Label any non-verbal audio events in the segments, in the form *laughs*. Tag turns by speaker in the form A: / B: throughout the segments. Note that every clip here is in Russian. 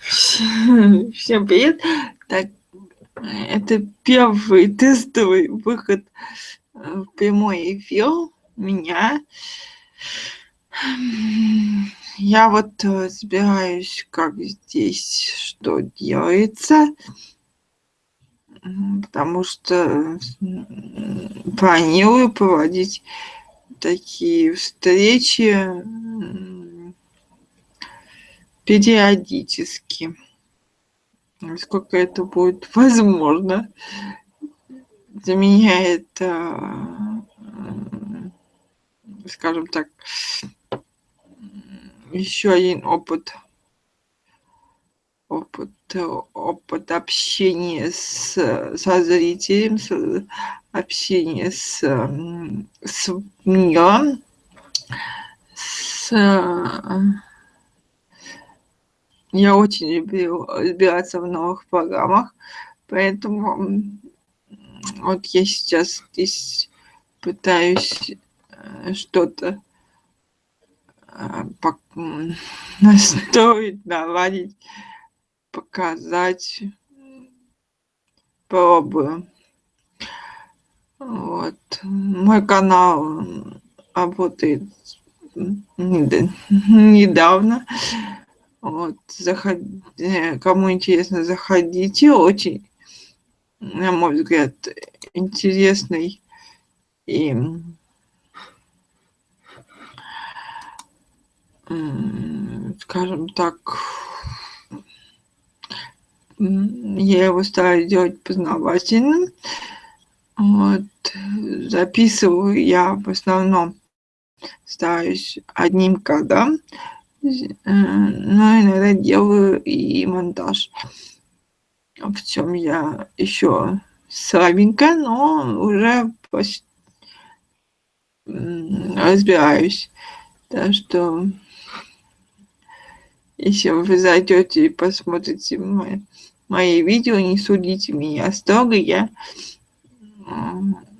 A: Всем привет! Так, это первый тестовый выход в прямой эфир меня. Я вот разбираюсь, как здесь что делается, потому что планирую проводить такие встречи периодически. Насколько это будет *laughs* возможно. Для меня это, скажем так, еще один опыт опыт опыт общения с со зрителем с, общения с с миром с я очень люблю разбираться в новых программах, поэтому вот я сейчас здесь пытаюсь э, что-то э, *laughs* настроить, наладить, показать, пробую. Вот. Мой канал работает *laughs* недавно. Вот, заход... Э, кому интересно, заходите. Очень, на мой взгляд, интересный и скажем так, я его стараюсь делать познавательным. Вот, записываю я в основном стараюсь одним кадром, но иногда делаю и монтаж. В чем я еще слабенько, но уже разбираюсь. Так что, если вы зайдете и посмотрите мои, мои видео, не судите меня строго, я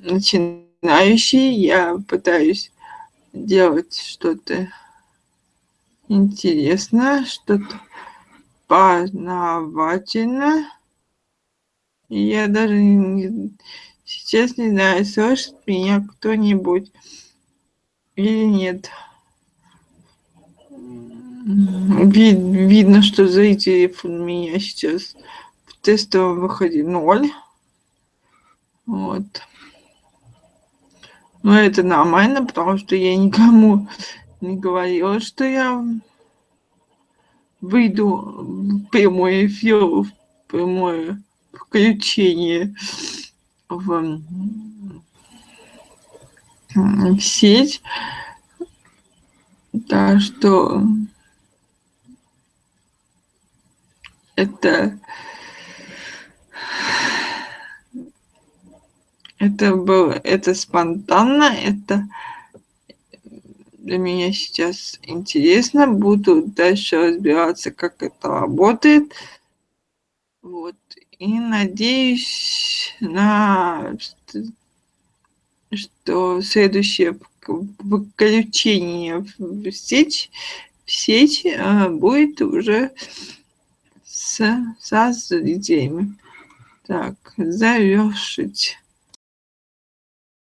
A: начинающий, я пытаюсь делать что-то интересно, что-то познавательно. Я даже не, сейчас не знаю, слышит меня кто-нибудь или нет. Вид, видно, что зрителей у меня сейчас в тестовом выходе ноль. Вот. Но это нормально, потому что я никому говорила, что я выйду в прямой эфир, в прямое включение в, в сеть. Так что это это было это спонтанно это для меня сейчас интересно. Буду дальше разбираться, как это работает. Вот. И надеюсь на что следующее выключение в сеть, в сеть а, будет уже с, со зрителями. Так, завершить.